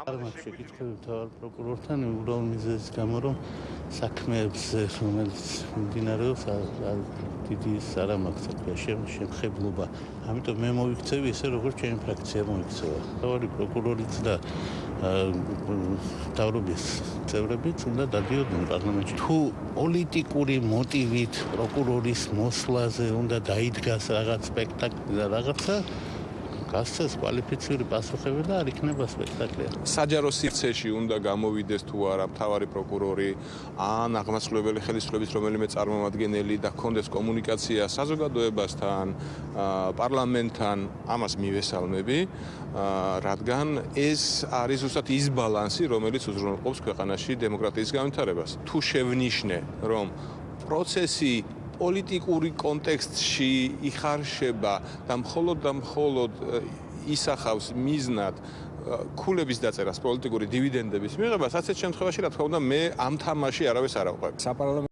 ამას შეკითხები თავარ პროკურორთან უბრალოდ მიზეზის გამო რომ საქმეებს რომელიც მიმდინარეობს დიდი არა მაქვს შემხებლობა. ამიტომ მე მოიქცევი ესე როგორც ჩემი ფრაქცია მოიქცევა. თავარი პროკურორიც და დავრობის წევრებიც უნდა დადიოდნენ პარლამენტში. თუ პოლიტიკური მოტივით პროკურორის მოსვლაზე უნდა დაიდგას რაღაც სპექტაკლი და რაღაცა გასცეს კვალიფიციური პასუხები და არ იქნება სპექტაკლი. საჯარო სივრცეში უნდა გამოვიდეს თუ არა მთავარი პროკურორი ან აღმასრულებელი ხელისუფლების რომელიმე წარმომადგენელი და კონდეს კომუნიკაცია საზოგადოებასთან, პარლამენტთან, ამას მივესალმები, რადგან ეს არის უბრალოდ ის ბალანსი, რომელიც უზრუნველყოფს ქვეყანაში დემოკრატიის განვითარებას. თუ შევნიშნე, რომ პროცესი პოლიტიკური კონტექსტში იხარშება და მხოლოდ და მხოლოდ ისახავს მიზნად ქულების დაწერას პოლიტიკური დივიდენდების მიღებას, ასეთ შემთხვევაში რა თქმა უნდა მე ამ თამაში არავის არ საპარლამენტო